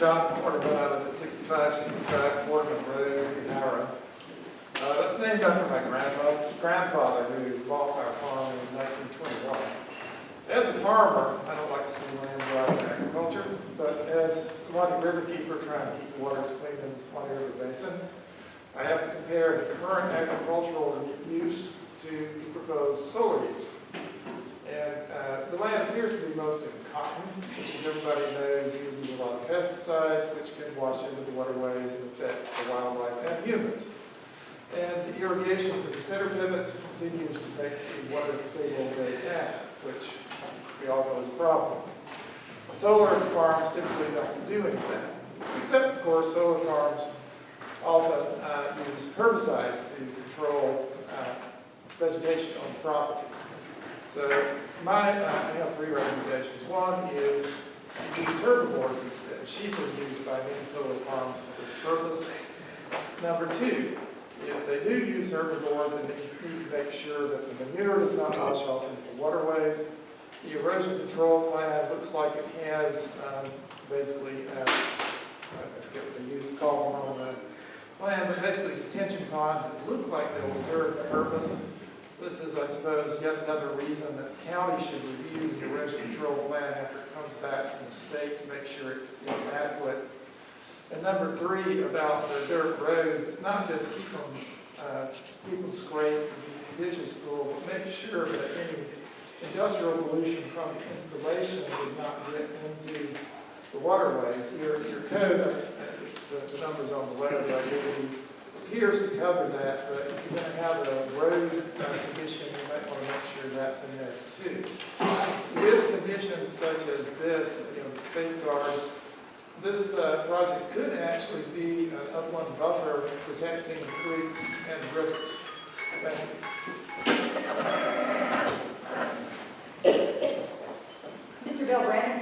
John live at 6565 Quarterman Road in Hahira. Uh, That's named after my grandfather, grandfather who bought our farm in 1921. As a farmer, I don't like to see land out of agriculture, but as Suwannee River keeper trying to keep the waters clean in the Suwannee River Basin, I have to compare the current agricultural use to the proposed solar use. And uh, the land appears to be mostly cotton, which as everybody knows uses a lot of pesticides, which can wash into the waterways and affect the wildlife and humans. And the irrigation for the center pivots continues to make the water table very down, which we all know is a problem. Solar farms typically don't do anything, except of course solar farms often uh, use herbicides to control uh, vegetation on the property. So my, uh, I have three recommendations. One is use herbivores instead. Sheep are used by solar farms for this purpose. Number two, if they do use herbivores, then they need to make sure that the manure does not wash off into the waterways. The erosion control plan looks like it has um, basically, uh, I forget what they use, call one on the plan, but basically detention ponds that look like they will serve the purpose. This is, I suppose, yet another reason that the county should review the erosion control plan after it comes state to make sure it is adequate. And number three, about the dirt roads, it's not just keep them, uh, keep them scraped and the ditches full, but make sure that any industrial pollution from the installation does not get into the waterways. Your, your code, uh, the, the numbers on the web, I believe, appears to cover that, but if you're going to have a road condition, you might want to make sure that's in there too. With conditions such as this, you know, safeguards, this uh, project could actually be an upland buffer protecting creeks and rivers. Thank you. Mr. Bill Brandon.